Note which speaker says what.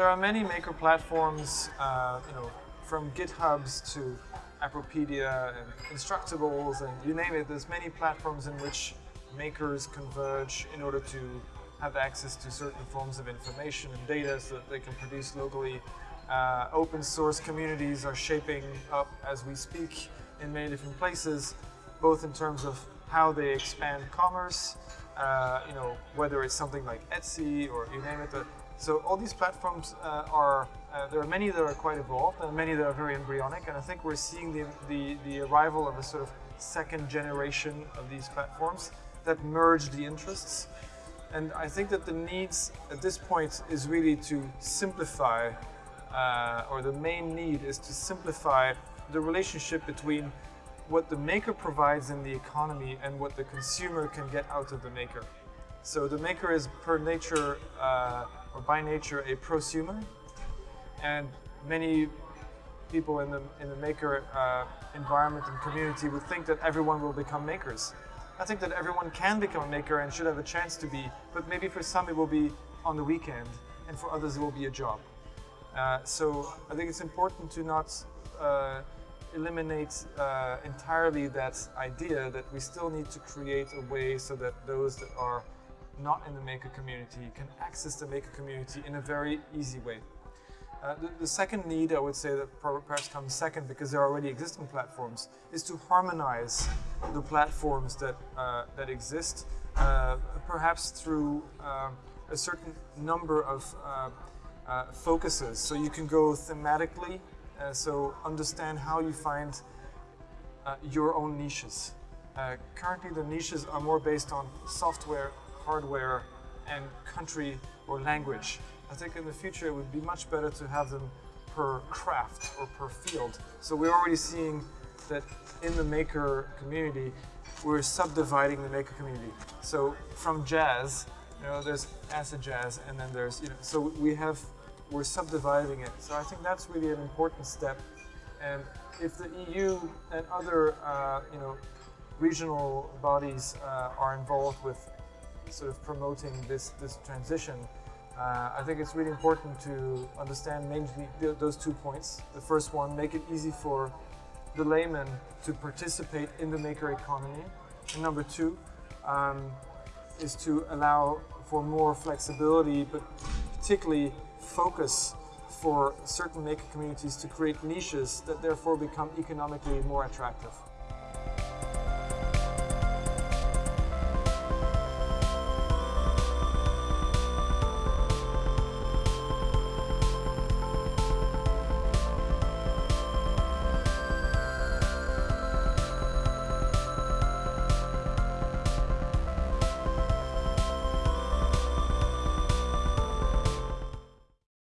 Speaker 1: there are many maker platforms, uh, you know, from GitHubs to Appropedia and Instructables and you name it, there's many platforms in which makers converge in order to have access to certain forms of information and data so that they can produce locally. Uh, open source communities are shaping up as we speak in many different places, both in terms of how they expand commerce, uh, you know, whether it's something like Etsy or you name it. So all these platforms uh, are, uh, there are many that are quite evolved and many that are very embryonic. And I think we're seeing the, the, the arrival of a sort of second generation of these platforms that merge the interests. And I think that the needs at this point is really to simplify, uh, or the main need is to simplify the relationship between what the maker provides in the economy and what the consumer can get out of the maker. So the maker is per nature, uh, or by nature, a prosumer. And many people in the, in the maker uh, environment and community would think that everyone will become makers. I think that everyone can become a maker and should have a chance to be, but maybe for some it will be on the weekend, and for others it will be a job. Uh, so I think it's important to not uh, eliminate uh, entirely that idea that we still need to create a way so that those that are not in the maker community can access the maker community in a very easy way. Uh, the, the, second need, I would say, that perhaps comes second because there are already existing platforms, is to harmonize the platforms that, uh, that exist, uh, perhaps through um, a certain number of uh, uh, focuses. So you can go thematically, uh, so understand how you find your own niches. currently, the niches are more based on software, hardware, and country or language. I think in the future it would be much better to have them per craft or per field. So we're already seeing that in the maker community, we're subdividing the maker community. So from jazz, you know, there's acid jazz, and then there's, you know, so we have, we're subdividing it. So I think that's really an important step. And if the EU and other, uh, you know, regional bodies uh, are involved with sort of promoting this, this transition, uh, I think it's really important to understand mainly those two points. The first one, make it easy for the layman to participate in the maker economy. And number two um, is to allow for more flexibility, but particularly focus for certain maker communities to create niches that therefore become economically more attractive.